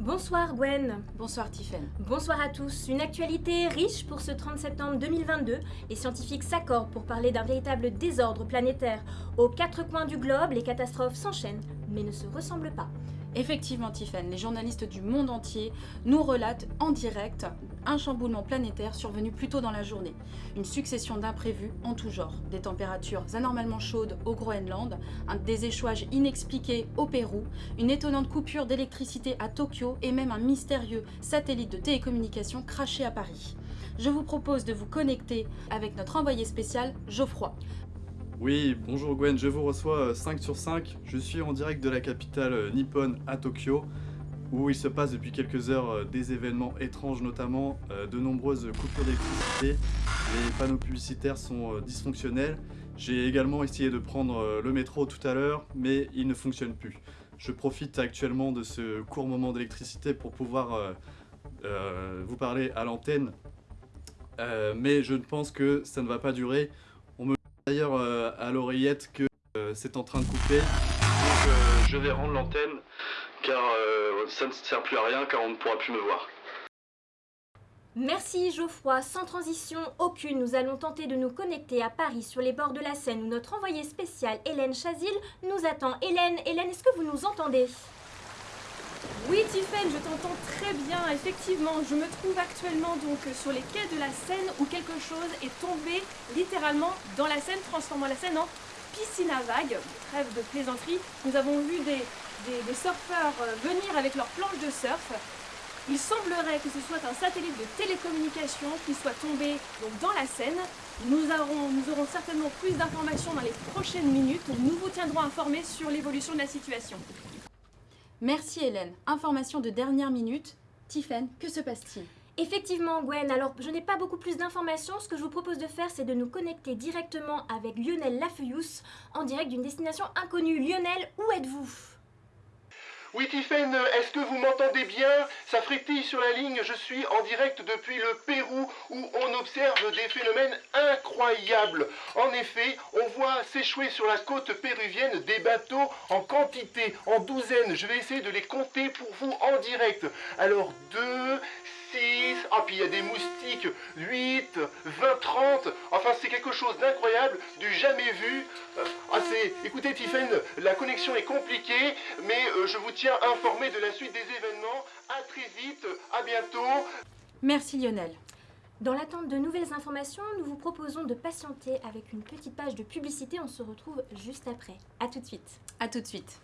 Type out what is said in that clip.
Bonsoir Gwen. Bonsoir Tiffen. Bonsoir à tous. Une actualité riche pour ce 30 septembre 2022. Les scientifiques s'accordent pour parler d'un véritable désordre planétaire. Aux quatre coins du globe, les catastrophes s'enchaînent, mais ne se ressemblent pas. Effectivement, Tiffen, les journalistes du monde entier nous relatent en direct un chamboulement planétaire survenu plus tôt dans la journée. Une succession d'imprévus en tout genre. Des températures anormalement chaudes au Groenland, des échouages inexpliqués au Pérou, une étonnante coupure d'électricité à Tokyo et même un mystérieux satellite de télécommunication craché à Paris. Je vous propose de vous connecter avec notre envoyé spécial Geoffroy. Oui, bonjour Gwen, je vous reçois 5 sur 5. Je suis en direct de la capitale euh, nippone à Tokyo, où il se passe depuis quelques heures euh, des événements étranges, notamment euh, de nombreuses coupures d'électricité. Les panneaux publicitaires sont dysfonctionnels. J'ai également essayé de prendre le métro tout à l'heure, mais il ne fonctionne plus. Je profite actuellement de ce court moment d'électricité pour pouvoir vous parler à l'antenne, mais je pense que ça ne va pas durer d'ailleurs euh, à l'oreillette que euh, c'est en train de couper. Donc euh, je vais rendre l'antenne car ça ne sert plus à rien car on ne pourra plus me voir. Merci Geoffroy, sans transition aucune, nous allons tenter de nous connecter à Paris sur les bords de la Seine où notre envoyée spéciale Hélène Chazil nous attend. Hélène, Hélène, est-ce que vous nous entendez? Oui, Tiffen, je t'entends très bien. Effectivement, je me trouve actuellement donc sur les quais de la Seine où quelque chose est tombé littéralement dans la Seine, transformant la Seine en piscine à vagues. Trêve de plaisanterie. Nous avons vu des, surfeurs euh, venir avec leurs planches de surf. Il semblerait que ce soit un satellite de télécommunication qui soit tombé dans la Seine. Nous aurons certainement plus d'informations dans les prochaines minutes. Nous vous tiendrons informés sur l'évolution de la situation. Merci Hélène. Information de dernière minute. Tiffen, que se passe-t-il? Effectivement, Gwen, alors je n'ai pas beaucoup plus d'informations. Ce que je vous propose de faire, c'est de nous connecter directement avec Lionel Lafeuillous en direct d'une destination inconnue. Lionel, où êtes-vous? Oui, Tiffen, est-ce que vous m'entendez bien? Ça frétille sur la ligne, je suis en direct depuis le Pérou où on observe des phénomènes incroyables. En effet, on voit s'échouer sur la côte péruvienne des bateaux en quantité, en douzaines. Je vais essayer de les compter pour vous en direct. Alors, 2, 6, ah puis il y a des moustiques, 8, 20, 30, enfin c'est quelque chose d'incroyable, du jamais vu. Euh, ah c'est, écoutez Tiffen, la connexion est compliquée, mais euh, je vous tiens informé de la suite des événements. À très vite, à bientôt. Merci Lionel. Dans l'attente de nouvelles informations, nous vous proposons de patienter avec une petite page de publicité. On se retrouve juste après. A tout de suite. A tout de suite.